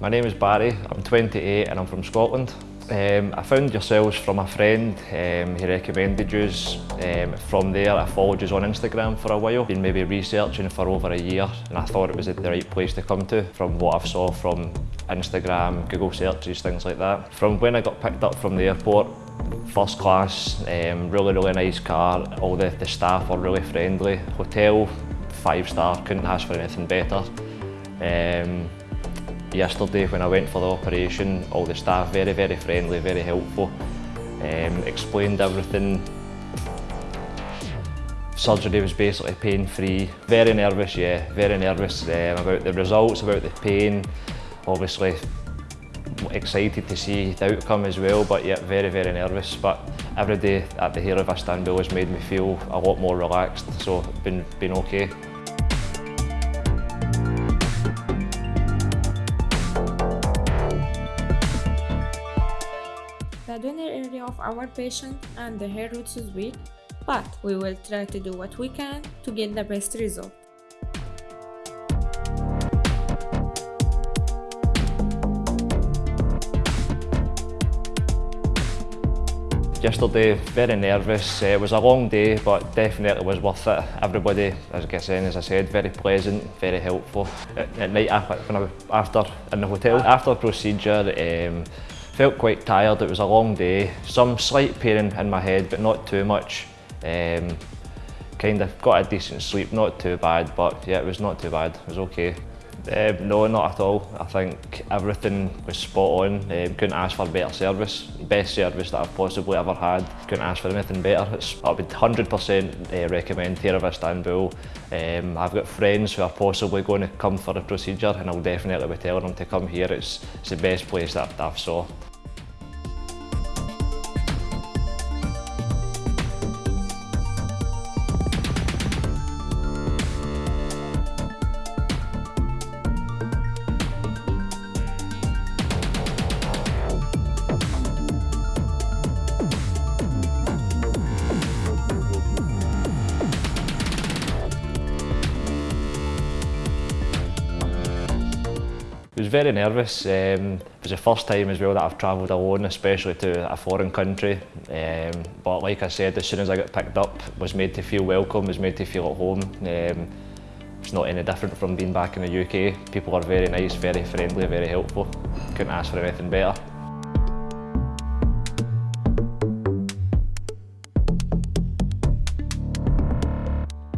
My name is Barry, I'm 28 and I'm from Scotland. Um, I found yourselves from a friend, um, he recommended you. Um, from there I followed you on Instagram for a while, been maybe researching for over a year and I thought it was the right place to come to from what I've saw from Instagram, Google searches, things like that. From when I got picked up from the airport, first class, um, really really nice car, all the, the staff were really friendly, hotel, five star, couldn't ask for anything better. Um, yesterday when I went for the operation, all the staff very, very friendly, very helpful. Um, explained everything. Surgery was basically pain-free. Very nervous, yeah, very nervous um, about the results, about the pain. Obviously excited to see the outcome as well, but yeah, very, very nervous. But every day at the Hair of Istanbul has made me feel a lot more relaxed, so been, been okay. The donor area of our patient and the hair roots is weak, but we will try to do what we can to get the best result. Yesterday, very nervous. It was a long day, but definitely was worth it. Everybody, as I said, as I said, very pleasant, very helpful. At, night, after in the hotel, after procedure, um, felt quite tired. It was a long day. Some slight pain in my head, but not too much. Um, kind of got a decent sleep, not too bad, but yeah, it was not too bad. It was okay. Um, no, not at all. I think everything was spot on. Um, couldn't ask for better service. Best service that I've possibly ever had. Couldn't ask for anything better. It's, I would 100% uh, recommend Hair of Istanbul. Um, I've got friends who are possibly going to come for a procedure and I'll definitely be telling them to come here. It's, it's the best place that I've saw. It was very nervous. Um, it was the first time as well that I've travelled alone, especially to a foreign country. Um, but like I said, as soon as I got picked up, was made to feel welcome, was made to feel at home. Um, it's not any different from being back in the UK. People are very nice, very friendly, very helpful. Couldn't ask for anything better.